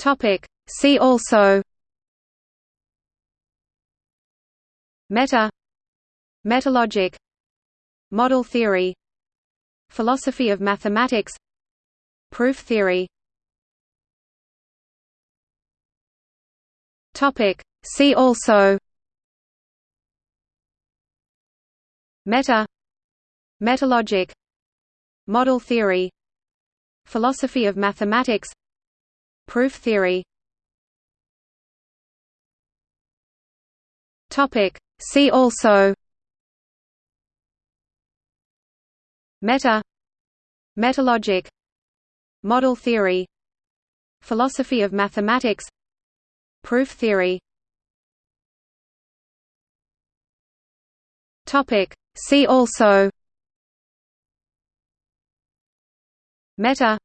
Topic. See also. Meta. Metalogic. Model theory. Philosophy of mathematics. Proof theory. Topic. See also. Meta. Metalogic. Model theory. Philosophy of mathematics Proof theory. Topic. See also. Meta. Metalogic. Model theory. Philosophy of mathematics. Proof theory. Topic. See also. Meta.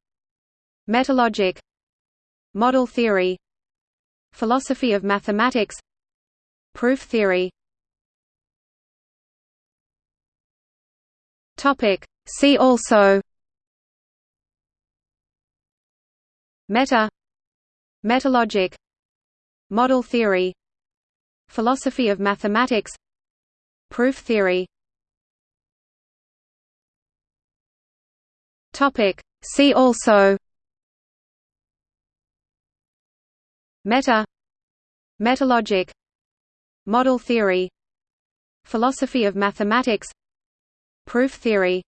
Metalogic Model theory Philosophy of mathematics Proof theory. See also. Meta. Metalogic. Model theory. Philosophy of mathematics. Proof theory. See also Meta. Metalogic. Model theory. Philosophy of mathematics. Proof theory.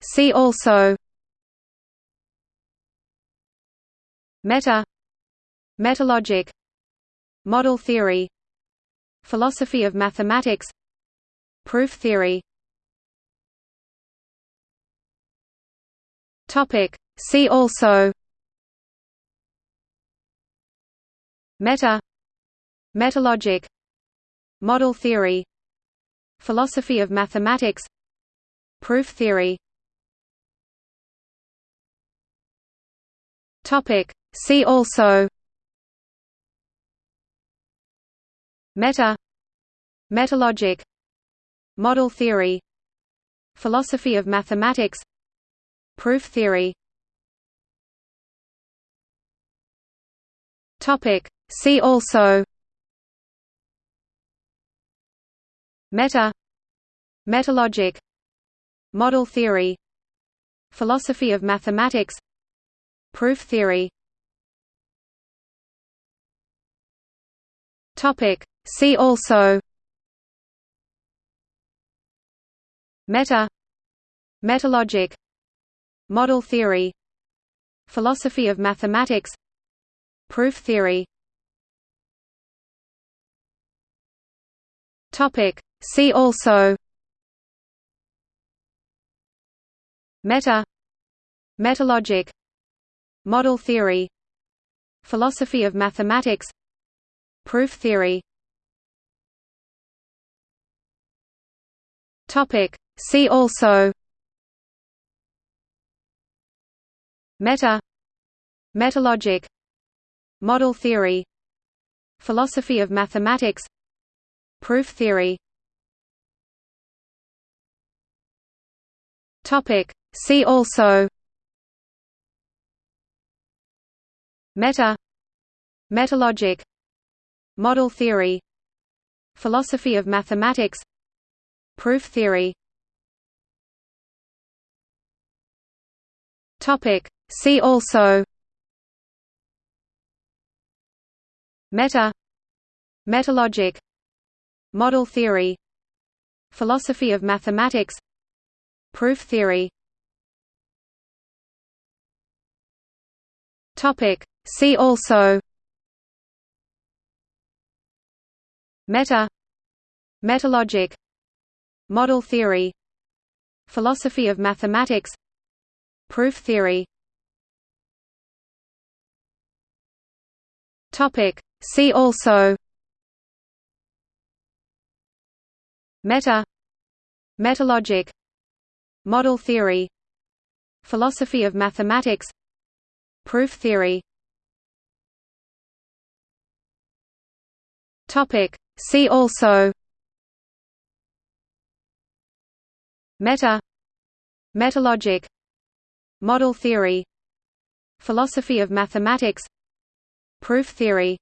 See also. Meta. Metalogic. Model theory. Philosophy of mathematics. Proof theory. Topic See also Meta Metalogic Model theory Philosophy of mathematics Proof theory Topic. See also Meta Metalogic Model theory Philosophy of mathematics Proof theory Topic. See also. Meta. Metalogic. Model theory. Philosophy of mathematics. Proof theory. Topic. See also. Meta. Metalogic. Model theory. Philosophy of mathematics Proof theory. Topic. See also. Meta. Metalogic. Model theory. Philosophy of mathematics. Proof theory. Topic. See also. Meta. Metalogic Model theory Philosophy of mathematics Proof theory. See also. Meta. Metalogic. Model theory. Philosophy of mathematics. Proof theory. See also Meta. Metalogic. Model theory. Philosophy of mathematics. Proof theory. See also. Meta. Metalogic. Model theory. Philosophy of mathematics. Proof theory. Topic See also Meta Metalogic Model theory Philosophy of mathematics Proof theory Topic. See also Meta Metalogic Model theory Philosophy of mathematics Proof theory